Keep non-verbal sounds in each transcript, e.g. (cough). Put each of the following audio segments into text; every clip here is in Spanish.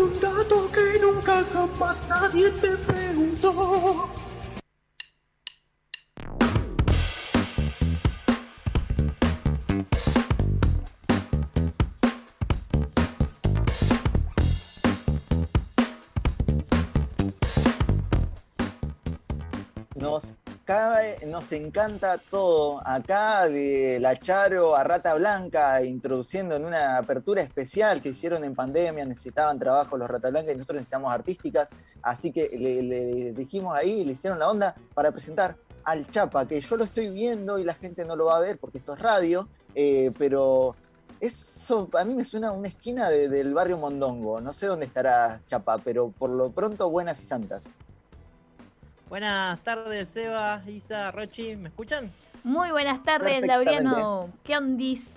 Un dato que nunca jamás nadie te preguntó. Nos cae, nos encanta todo. Acá de La Charo a Rata Blanca, introduciendo en una apertura especial que hicieron en pandemia, necesitaban trabajo los Rata Blanca y nosotros necesitamos artísticas. Así que le, dijimos ahí, le hicieron la onda para presentar al Chapa, que yo lo estoy viendo y la gente no lo va a ver porque esto es radio, eh, pero eso a mí me suena a una esquina de- del barrio Mondongo. No sé dónde estará Chapa, pero por lo pronto buenas y santas. Buenas tardes, Seba, Isa, Rochi, ¿me escuchan? Muy buenas tardes. Laureano. ¿Qué ondis?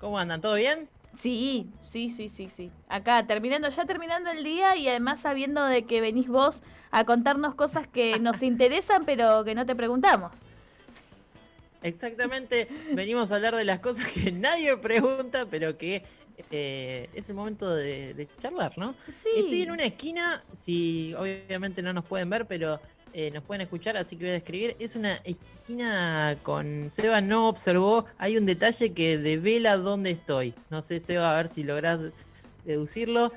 ¿Cómo andan? ¿Todo bien? Sí, sí, sí, sí, sí. Acá, terminando, ya terminando el día y además sabiendo de que venís vos a contarnos cosas que (laughs) nos interesan, pero que no te preguntamos. Exactamente, venimos a hablar de las cosas que nadie pregunta, pero que eh, es el momento de, de charlar, ¿no? Sí. Estoy en una esquina, si obviamente no nos pueden ver, pero eh, nos pueden escuchar, así que voy a describir. Es una esquina con Seba no observó, hay un detalle que devela dónde estoy. No sé, Seba, a ver si lográs deducirlo.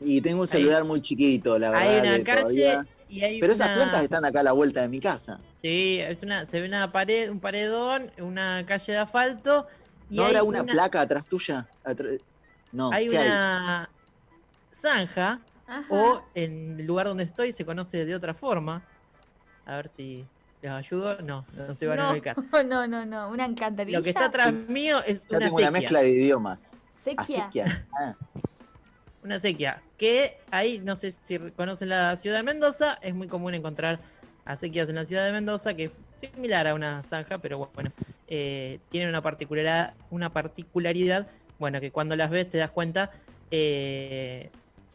Y tengo un celular muy chiquito, la verdad. Hay una calle todavía- y hay Pero esas plantas están acá a la vuelta de mi casa. Sí, es una, se ve una pared, un paredón, una calle de asfalto. Y ¿No habrá una, placa atrás tuya? No, Hay ¿qué hay? una zanja, Ajá. o en el lugar donde estoy se conoce de otra forma. A ver si les ayudo. No, no se van a no, ubicar. (laughs) no, no, no, una encantarilla. Lo que está atrás mío es Ya una tengo sequía. una mezcla de idiomas. Sequia. Acequia. (laughs) Ah, Una sequía. Que ahí, no sé si conocen la ciudad de Mendoza, es muy común encontrar acequias en la ciudad de Mendoza, que es similar a una zanja, pero bueno, eh, tiene una particularidad, una particularidad, bueno, que cuando las ves te das cuenta, eh,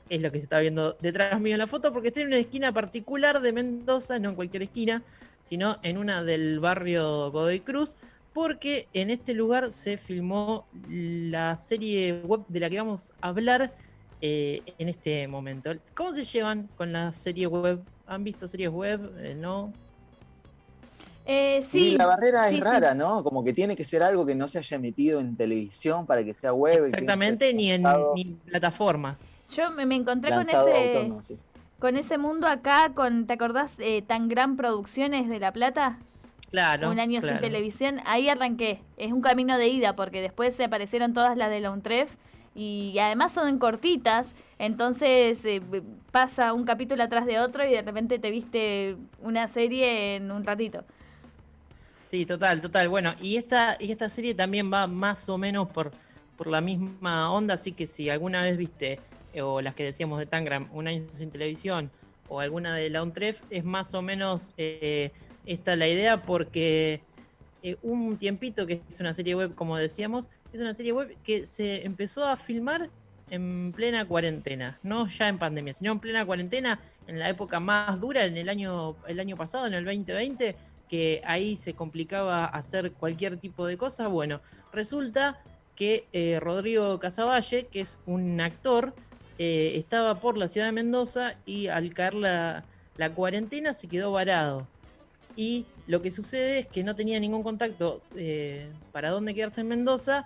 es lo que se está viendo detrás mío en la foto, porque estoy en una esquina particular de Mendoza, no en cualquier esquina, sino en una del barrio Godoy Cruz, porque en este lugar se filmó la serie web de la que vamos a hablar eh, en este momento. ¿Cómo se llevan con la serie web? ¿Han visto series web? Eh, ¿No? Eh, Sí, la barrera sí, es sí. rara, ¿no? Como que tiene que ser algo que no se haya emitido en televisión para que sea web. Exactamente, ni en ni plataforma. Yo me, me encontré con ese, autónomo, sí. con ese mundo acá, con, ¿te acordás? Eh, tan gran producciones de La Plata. Claro. un año sin televisión, ahí arranqué. Es un camino de ida porque después se aparecieron todas las de la UNTREF y además son cortitas, entonces eh, pasa un capítulo atrás de otro y de repente te viste una serie en un ratito. Sí, total, total. Bueno, y esta, y esta serie también va más o menos por, por la misma onda, así que si alguna vez viste, eh, o las que decíamos de Tangram, un año sin televisión, o alguna de la UNTREF, es más o menos eh, esta la idea, porque eh, un tiempito, que es una serie web, como decíamos, es una serie web que se empezó a filmar en plena cuarentena, no ya en pandemia, sino en plena cuarentena, en la época más dura, en el año, el año pasado, en el 2020, que ahí se complicaba hacer cualquier tipo de cosa. Bueno, resulta que eh, Rodrigo Casavalle, que es un actor, eh, estaba por la ciudad de Mendoza y al caer la, cuarentena se quedó varado. Y lo que sucede es que no tenía ningún contacto eh, para dónde quedarse en Mendoza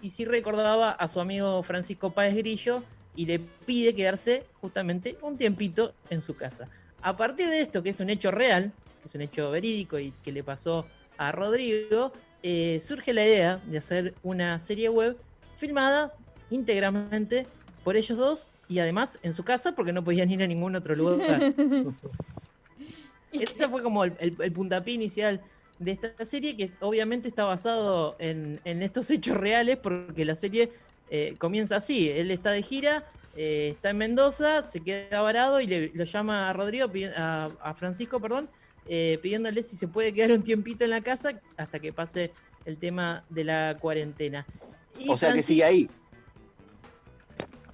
y sí recordaba a su amigo Francisco Páez Grillo y le pide quedarse justamente un tiempito en su casa. A partir de esto, que es un hecho real, que es un hecho verídico y que le pasó a Rodrigo, eh, surge la idea de hacer una serie web filmada íntegramente por ellos dos y además en su casa porque no podían ir a ningún otro lugar. (laughs) Este fue como el, el- el puntapié inicial de esta serie, que obviamente está basado en, en estos hechos reales, porque la serie eh, comienza así. Él está de gira, eh, está en Mendoza, se queda varado y le, lo llama a Rodrigo, a Francisco, perdón, eh, pidiéndole si se puede quedar un tiempito en la casa hasta que pase el tema de la cuarentena. Y O sea que sigue ahí.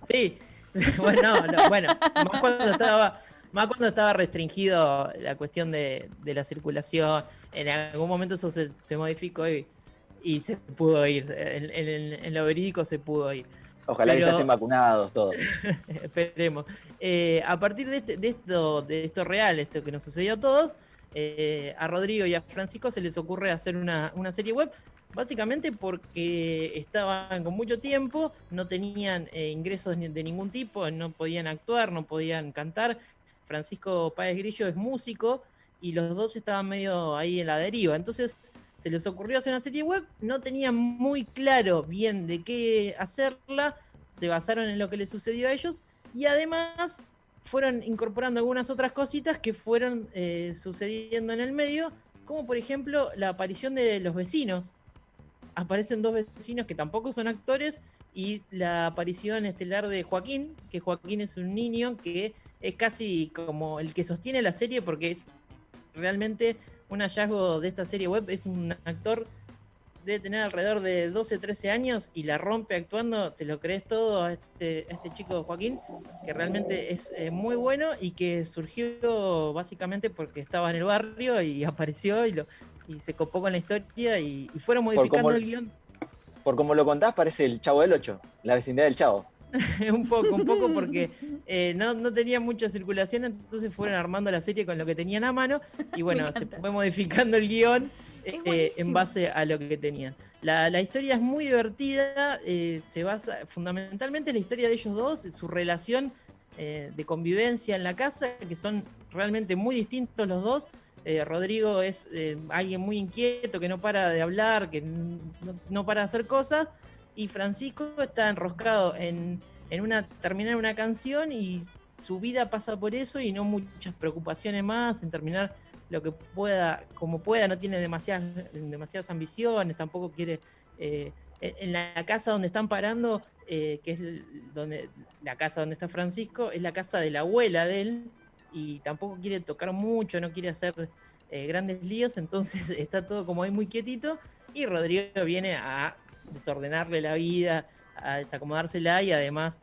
Sí, (laughs) bueno, no, no, bueno, más cuando estaba, más cuando estaba restringido la cuestión de, de la circulación, en algún momento eso se, se modificó y, y se pudo ir, en, en- en lo verídico se pudo ir. Ojalá que ya estén vacunados todos. (laughs) Esperemos. Eh, a partir de, este- de esto, de esto real, esto que nos sucedió a todos, eh, a Rodrigo y a Francisco se les ocurre hacer una, serie web, básicamente porque estaban con mucho tiempo, no tenían eh, ingresos de ningún tipo, no podían actuar, no podían cantar. Francisco Páez Grillo es músico y los dos estaban medio ahí en la deriva. Entonces se les ocurrió hacer una serie web, no tenían muy claro bien de qué hacerla, se basaron en lo que les sucedió a ellos y además fueron incorporando algunas otras cositas que fueron eh, sucediendo en el medio, como por ejemplo la aparición de los vecinos. Aparecen dos vecinos que tampoco son actores y la aparición estelar de Joaquín, que Joaquín es un niño que es casi como el que sostiene la serie porque es realmente un hallazgo de esta serie web, es un actor debe tener alrededor de 12, 13 años y la rompe actuando, te lo crees todo a este, a este chico Joaquín, que realmente es eh, muy bueno y que surgió básicamente porque estaba en el barrio y (laughs) apareció y, lo, y se copó con la historia y, y fueron modificando el guion Por como lo contás, parece el Chavo del 8, la vecindad del Chavo. (laughs) un poco, un poco porque eh, no, no tenía mucha circulación, entonces fueron armando la serie con lo que tenían a mano y (laughs) bueno, se fue modificando el guion eh, en base a lo que tenían. La, la historia es muy divertida, eh, se basa fundamentalmente en la historia de ellos dos, su relación eh, de convivencia en la casa, que son realmente muy distintos los dos. Eh, Rodrigo es eh, alguien muy inquieto, que no para de hablar, que no, no para de hacer cosas, y Francisco está enroscado en, en una terminar una canción y su vida pasa por eso y no muchas preocupaciones más en terminar lo que pueda, como pueda, no tiene demasiadas, ambiciones, tampoco quiere. eh, en la casa donde están parando, eh, que es donde la casa donde está Francisco, es la casa de la abuela de él, y tampoco quiere tocar mucho, no quiere hacer eh, grandes líos, entonces (laughs) está todo como ahí muy quietito, y Rodrigo viene a desordenarle la vida, a desacomodársela y además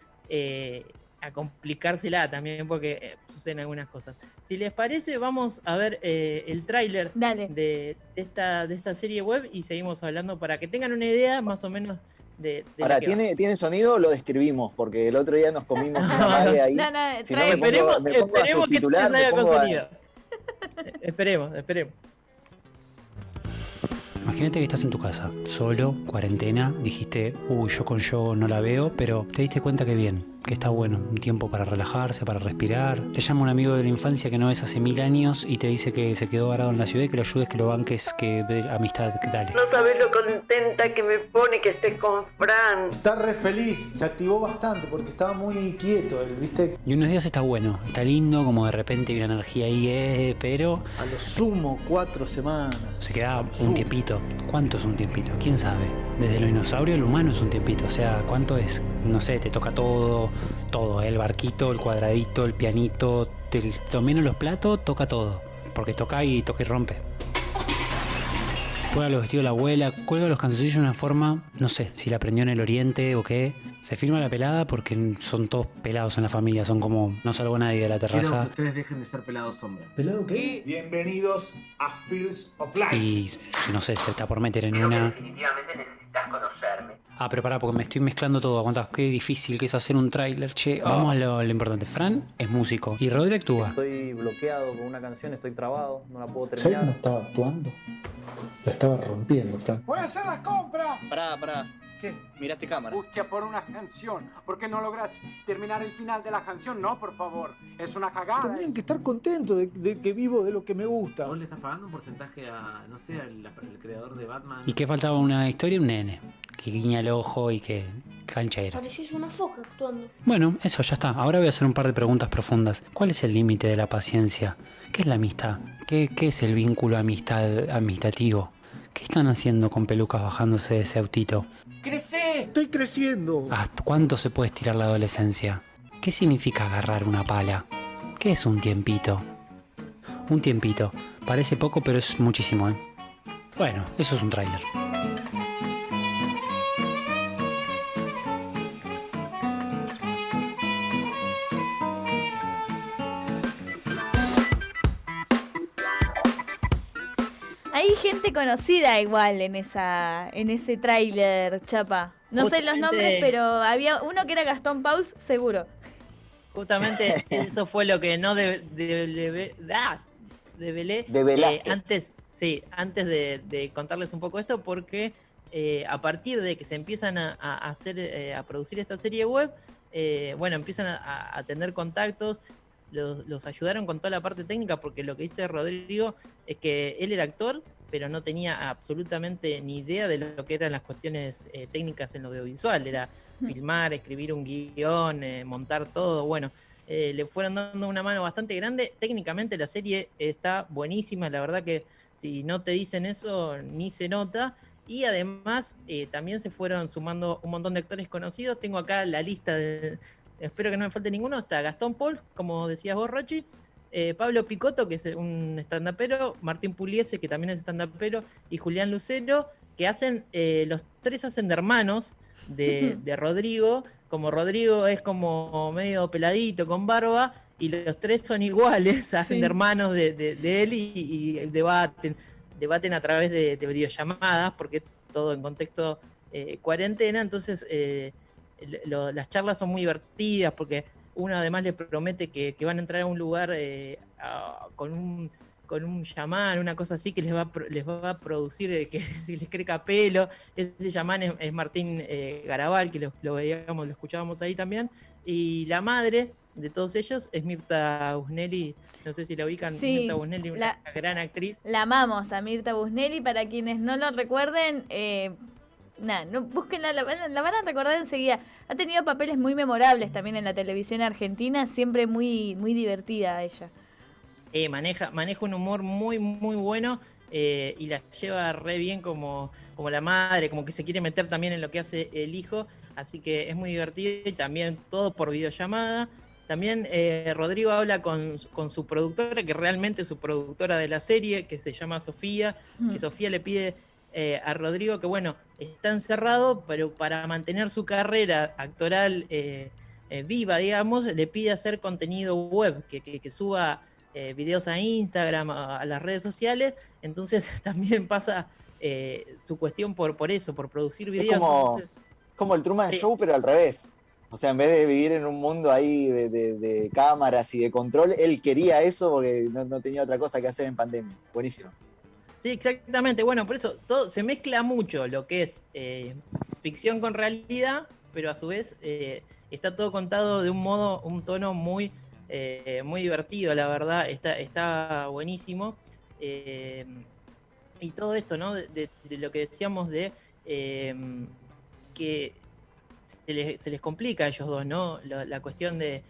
a complicársela también porque eh, suceden algunas cosas. Si les parece, vamos a ver eh, el tráiler de, de esta, de esta serie web y seguimos hablando para que tengan una idea más o menos de... de Ahora, lo que va. ¿tiene, ¿tiene sonido o lo describimos? Porque el otro día nos comimos una (laughs) mague ahí. No, no, Si no trae- me pongo- esperemos me pongo a esperemos que salga con a- sonido. (laughs) Esperemos, esperemos. Imagínate que estás en tu casa, solo, cuarentena, dijiste, uy, yo con yo no la veo, pero te diste cuenta que bien, que está bueno, un tiempo para relajarse, para respirar. Te llama un amigo de la infancia que no ves hace mil años y te dice que se quedó varado en la ciudad y que lo ayudes, que lo banques, que de- amistad, que dale. No sabes lo contenta que me pone que estés con Fran. Está re feliz, se activó bastante porque estaba muy quieto, él, ¿viste? Y unos días está bueno, está lindo, como de repente hay una energía ahí, eh, pero A lo sumo cuatro semanas. se queda un tiempito. ¿Cuánto es un tiempito? ¿Quién sabe? Desde lo dinosaurio al humano es un tiempito. O sea, ¿cuánto es? No sé, te toca todo, todo, ¿eh? el barquito, el cuadradito, el pianito, te, lo menos los platos, toca todo. Porque toca y toca y rompe. Cuelga los vestidos de la abuela, cuelga los canzoncillos de una forma, no sé, si la aprendió en el oriente o qué. Se firma la pelada porque son todos pelados en la familia, son como, no salgo nadie de la Quiero que terraza. ustedes dejen de ser pelados hombres. ¿Pelado qué? Bienvenidos a Fields of Light. Y no sé, se está por meter en una. definitivamente necesitas conocerme. Ah, pero pará, porque me estoy mezclando todo. Aguantá, qué difícil que es hacer un tráiler, che. Vamos a lo, importante. Fran es músico y Rodri actúa. Estoy bloqueado con una canción, estoy trabado, no la puedo ¿Sabes terminar. cómo estaba actuando? La estaba rompiendo, Frank. ¡Voy a hacer las compras! Pará, pará. ¿Qué? Miraste cámara. Hostia, por una canción. ¿Por qué no logras terminar el final de la canción? No, por favor. Es una cagada. Tendrían que estar contentos de, de que vivo de lo que me gusta. ¿Vos le estás pagando un porcentaje a, no sé, al al creador de Batman? ¿Y qué faltaba una historia? Un nene. Que guiña el ojo y que canchera. Parecís una foca actuando. Bueno, eso ya está. Ahora voy a hacer un par de preguntas profundas. ¿Cuál es el límite de la paciencia? ¿Qué es la amistad? ¿Qué, qué es el vínculo amistad amistativo? ¿Qué están haciendo con pelucas bajándose de ese autito? ¡Crece! Estoy creciendo. ¿Hasta cuánto se puede estirar la adolescencia? ¿Qué significa agarrar una pala? ¿Qué es un tiempito? Un tiempito. Parece poco, pero es muchísimo, ¿eh? Bueno, eso es un tráiler. Conocida igual en esa en ese tráiler, Chapa. No sé los nombres, pero había uno que era Gastón Pauls, seguro. Justamente (laughs) eso fue lo que no de, de, de- ah, develé Develaste. eh, antes, sí, antes de, de contarles un poco esto, porque eh, a partir de que se empiezan a, a hacer, eh, a producir esta serie web, eh, bueno, empiezan a, a tener contactos, los, los ayudaron con toda la parte técnica, porque lo que dice Rodrigo es que él era actor, pero no tenía absolutamente ni idea de lo que eran las cuestiones eh, técnicas en lo audiovisual, era filmar, escribir un guion, eh, montar todo, bueno, eh, le fueron dando una mano bastante grande. Técnicamente la serie está buenísima, la verdad que si no te dicen eso ni se nota. Y además eh, también se fueron sumando un montón de actores conocidos. Tengo acá la lista de... Espero que no me falte ninguno. Está Gastón Pauls, como decías vos, Rochi. eh, Pablo Picotto, que es un stand-upero. Martín Puliese, que también es stand-upero. Y Julián Lucero, que hacen... eh, los tres hacen de hermanos de, de Rodrigo. Como Rodrigo es como medio peladito, con barba. Y los tres son iguales, (laughs) hacen Sí. de hermanos de, de- de él y, y debaten debaten a través de, de videollamadas, porque todo en contexto eh, cuarentena, entonces eh, lo- las charlas son muy divertidas, porque uno además le promete que, que van a entrar a un lugar eh, a- con un con un chamán, una cosa así que les va les va a producir eh, que (laughs) les crezca pelo. Ese chamán es, es Martín eh, Garabal, que lo, lo veíamos, lo escuchábamos ahí también. Y la madre de todos ellos es Mirta Busnelli, no sé si la ubican, Sí, Mirta Busnelli, una la- gran actriz. La amamos a Mirta Busnelli. Para quienes no lo recuerden, eh, nada, no, búsquenla, la, van a- la van a recordar enseguida. Ha tenido papeles muy memorables también en la televisión argentina, siempre muy, muy divertida ella. Eh, maneja, maneja un humor muy, muy bueno eh, y la lleva re bien como, como la madre, como que se quiere meter también en lo que hace el hijo, así que es muy divertido y también todo por videollamada. También eh, Rodrigo habla con, con su productora, que realmente es su productora de la serie, que se llama Sofía, que Sofía le pide eh, a Rodrigo que, bueno, está encerrado, pero para mantener su carrera actoral eh, eh, viva, digamos, le pide hacer contenido web, que, que- que suba eh, videos a Instagram, a, a las redes sociales. Entonces (laughs) también pasa eh, su cuestión por, por eso, por producir Es videos. como, Entonces, como el Truman. Show, pero al revés. O sea, en vez de vivir en un mundo ahí de, de- de cámaras y de control, él quería eso porque no, no tenía otra cosa que hacer en pandemia. Buenísimo. Sí, exactamente. Bueno, por eso todo se mezcla mucho lo que es eh, ficción con realidad, pero a su vez eh, está todo contado de un modo, un tono muy, eh, muy divertido, la verdad. Está, está buenísimo. Eh, y todo esto, ¿no? De, lo que decíamos de que se les, se les complica a ellos dos, ¿no? La, la cuestión de,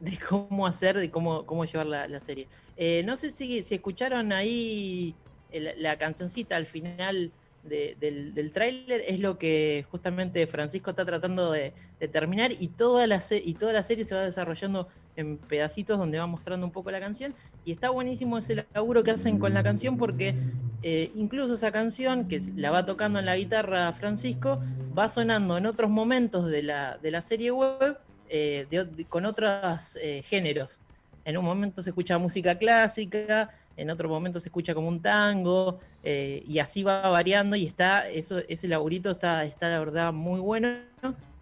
de cómo hacer, de cómo, cómo llevar la, la serie. Eh, no sé si, escucharon ahí la cancioncita al final de- del, del tráiler, es lo que justamente Francisco está tratando de, terminar y toda, la y toda la serie se va desarrollando en pedacitos donde va mostrando un poco la canción y está buenísimo ese laburo que hacen con la canción porque eh, incluso esa canción que la va tocando en la guitarra Francisco va sonando en otros momentos de la, de la serie web eh, con otros géneros. En un momento se escucha música clásica, en otro momento se escucha como un tango, eh, y así va variando, y está, eso, ese laburito está, está la verdad muy bueno.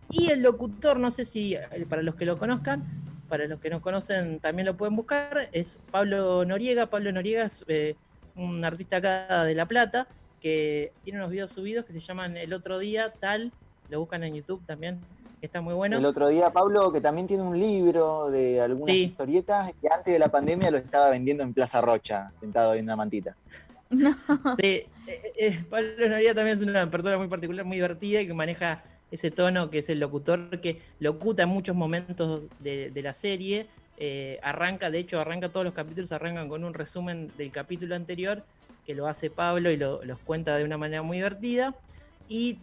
Y el locutor, no sé si eh, para los que lo conozcan, para los que no conocen también lo pueden buscar, es Pablo Noriega. Pablo Noriega es eh, un artista acá de La Plata, que tiene unos videos subidos que se llaman El Otro Día, tal, lo buscan en YouTube también, que está muy bueno. El otro día, Pablo, que también tiene un libro de algunas Sí. historietas, y antes de la pandemia lo estaba vendiendo en Plaza Rocha, sentado en una mantita. (laughs) Sí, eh, eh, Pablo Noriega también es una persona muy particular, muy divertida y que maneja ese tono que es el locutor que locuta en muchos momentos de, de la serie. Eh, arranca, de hecho, arranca todos los capítulos, arrancan con un resumen del capítulo anterior que lo hace Pablo y lo- los cuenta de una manera muy divertida. Y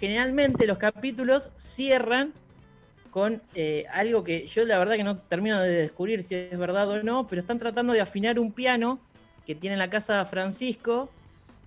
generalmente los capítulos cierran con eh, algo que yo la verdad que no termino de descubrir si es verdad o no, pero están tratando de afinar un piano que tiene en la casa Francisco,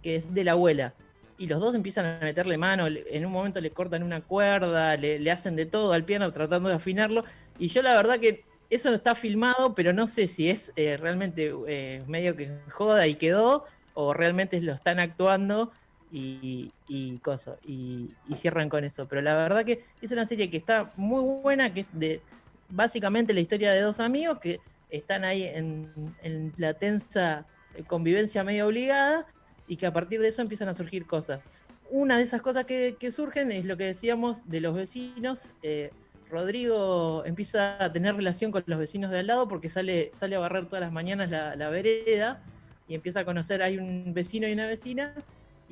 que es de la abuela. Y los dos empiezan a meterle mano, en un momento le cortan una cuerda, le, le hacen de todo al piano tratando de afinarlo. Y yo la verdad que eso no está filmado, pero no sé si es eh, realmente eh, medio que joda y quedó, o realmente lo están actuando. Y, y y, cierran con eso. Pero la verdad que es una serie que está muy buena, que es de básicamente la historia de dos amigos que están ahí en, la tensa convivencia medio obligada y que a partir de eso empiezan a surgir cosas. Una de esas cosas que, que surgen es lo que decíamos de los vecinos. eh, Rodrigo empieza a tener relación con los vecinos de al lado porque sale, sale a barrer todas las mañanas la, la vereda y empieza a conocer, hay un vecino y una vecina,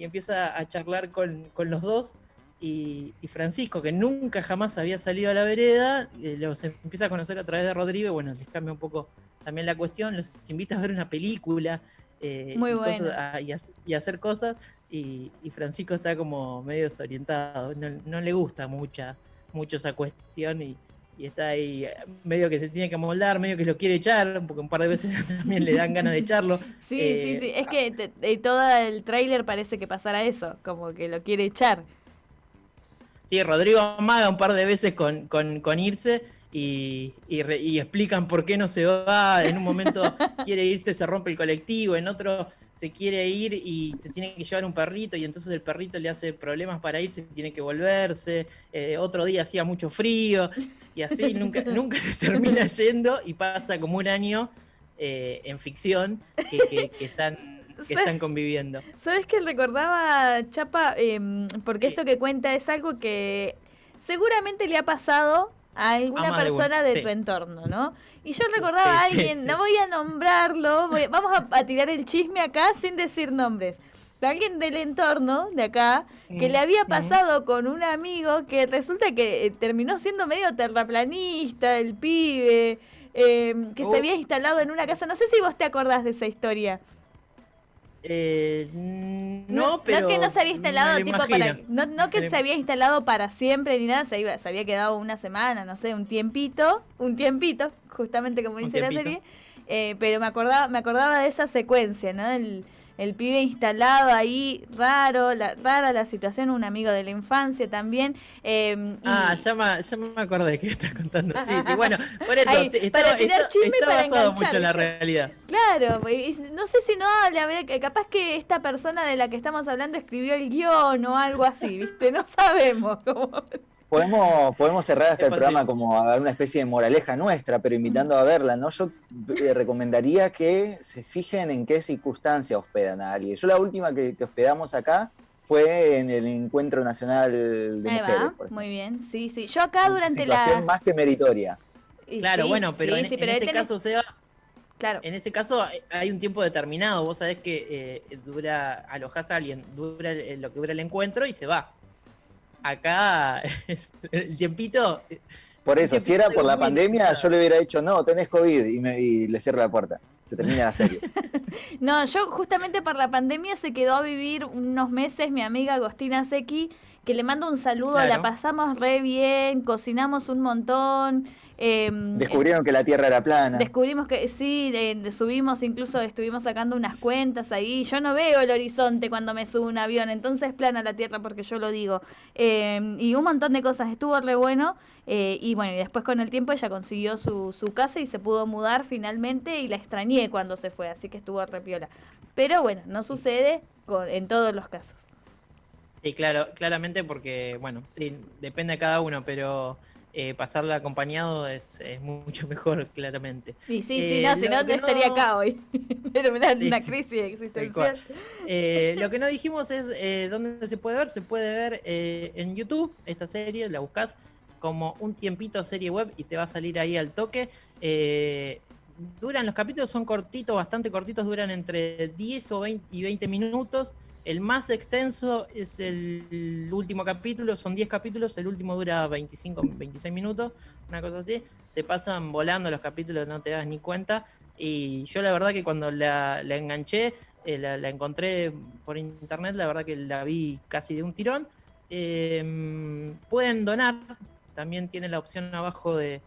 y empieza a charlar con, con los dos. Y, y Francisco, que nunca jamás había salido a la vereda, eh, los empieza a conocer a través de Rodrigo, y bueno, les cambia un poco también la cuestión, los invita a ver una película eh, Muy y, cosas- bueno. a- y, hac- y hacer cosas, y, y Francisco está como medio desorientado, no, no le gusta mucha, mucho esa cuestión y, y está ahí eh, medio que se tiene que moldar, medio que lo quiere echar, porque un par de veces (laughs) también le dan ganas de echarlo. (laughs) Sí, Eh, sí, sí. Es que te- te- todo el tráiler parece que pasará eso, como que lo quiere echar. Sí, Rodrigo amaga un par de veces con, con, con irse y, y re- y explican por qué no se va. En un momento (laughs) quiere irse, se rompe el colectivo, en otro se quiere ir y se tiene que llevar un perrito y entonces el perrito le hace problemas para irse, tiene que volverse. Eh, otro día hacía mucho frío y así nunca, (laughs) nunca se termina yendo y pasa como un año eh, en ficción que, que- que están, (laughs) que están conviviendo. ¿Sabes qué recordaba, Chapa? Em, porque esto que cuenta es algo que seguramente le ha pasado a alguna de persona de sí. tu entorno, ¿no? Y yo recordaba a alguien, no voy a nombrarlo, voy- vamos a, a tirar el chisme acá sin decir nombres. De alguien del entorno de acá que le había pasado con un amigo que resulta que eh, terminó siendo medio terraplanista, el pibe, em, que Oh. se había instalado en una casa. No sé si vos te acordás de esa historia. Eh, no, pero. que no se había instalado tipo para no, no que se había instalado para siempre ni nada, se, iba, se había quedado una semana, no sé, un tiempito, un tiempito, justamente como Un dice la serie. eh, pero me acordaba, me acordaba de esa secuencia, ¿no? El, el pibe instalado ahí, raro, la, rara la situación, un amigo de la infancia también. eh, y- Ah, ya me, ya me acordé que estás contando. Sí, sí, bueno, (laughs) por eso. Ahí, te- para está, tirar está- chisme está para basado mucho en la realidad. Claro, y no sé si no habla, que capaz que esta persona de la que estamos hablando escribió el guion o algo así, ¿viste? No sabemos. como- Podemos, podemos cerrar hasta Es el programa como a una especie de moraleja nuestra, pero invitando a verla, ¿no? Yo eh, recomendaría que se fijen en qué circunstancia hospedan a alguien. Yo la última que, que hospedamos acá fue en el Encuentro Nacional de Ahí Mujeres. va, por muy bien, sí, sí. Yo acá durante Situación la... más que meritoria. Claro, sí, bueno, pero sí, en, sí, en pero ese tenés- caso, Seba, Claro. en ese caso hay- hay un tiempo determinado. Vos sabés que eh, dura, alojás a alguien, dura el- lo que dura el encuentro y se va. Acá, (laughs) es- el tiempito. eh, Por eso, si era por la pandemia, yo le hubiera dicho, no, tenés COVID, y, me- y le cierro la puerta. Se termina la serie. (laughs) No, yo justamente por la pandemia se quedó a vivir unos meses mi amiga Agostina Sequi, que le mando un saludo, la pasamos re bien, cocinamos un montón. Eh, Descubrieron que la Tierra era plana. Descubrimos que sí, eh, subimos, incluso estuvimos sacando unas cuentas ahí. Yo no veo el horizonte cuando me subo a un avión, entonces es plana la tierra porque yo lo digo. Eh, y un montón de cosas, estuvo re bueno. eh, y bueno, y después con el tiempo ella consiguió su, su casa y se pudo mudar finalmente y la extrañé cuando se fue, así que estuvo re piola. Pero bueno, no sucede con, en todos los casos. Sí, claro, claramente porque, bueno, sí, depende de cada uno, pero eh, pasarla acompañado es, es mucho (laughs) mejor, claramente. Y sí, Eh, sí, no, si no, no estaría acá hoy. (laughs) Sí, una crisis existencial. Eh, lo que no dijimos es eh, dónde se puede ver. Se puede ver eh, en YouTube esta serie, la buscas como un tiempito serie web y te va a salir ahí al toque. Eh, duran los capítulos, son cortitos, bastante cortitos, duran entre 10 o 20 y 20 minutos. El más extenso es el último capítulo, son 10 capítulos, el último dura 25, 26 minutos, una cosa así. Se pasan volando los capítulos, no te das ni cuenta. Y yo la verdad que cuando la, enganché, eh, la, encontré por internet, la verdad que la vi casi de un tirón. Eh, pueden donar, también tiene la opción abajo de,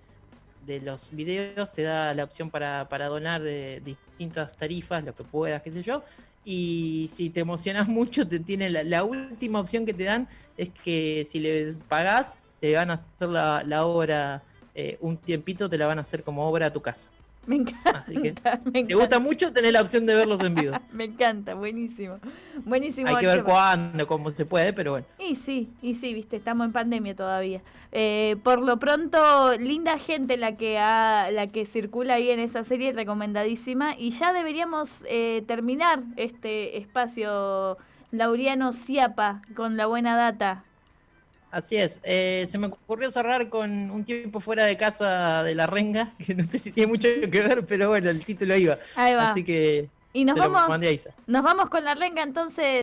de los videos, te da la opción para, para donar eh, distintas tarifas, lo que puedas, qué sé yo. Y si te emocionas mucho, te tiene la, la última opción que te dan es que si le pagás, te van a hacer la, obra, eh, un tiempito te la van a hacer como obra a tu casa. Me encanta. Así que, (laughs) me ¿te encanta. gusta mucho tener la opción de verlos en vivo? (laughs) Me encanta, buenísimo. Buenísimo. Hay que ver cuándo, cómo se puede, pero bueno. Y sí, y sí, viste, estamos en pandemia todavía. Eh, por lo pronto, linda gente la que ha, la que circula ahí en esa serie, recomendadísima. Y ya deberíamos eh, terminar este espacio Lauriano Ciapa con la buena data. Así es. Eh, se me ocurrió cerrar con un tiempo fuera de casa de la renga, (laughs) que no sé si tiene mucho que ver, pero bueno, el título iba. Ahí va. Así que Y nos vamos, nos vamos con la renga entonces.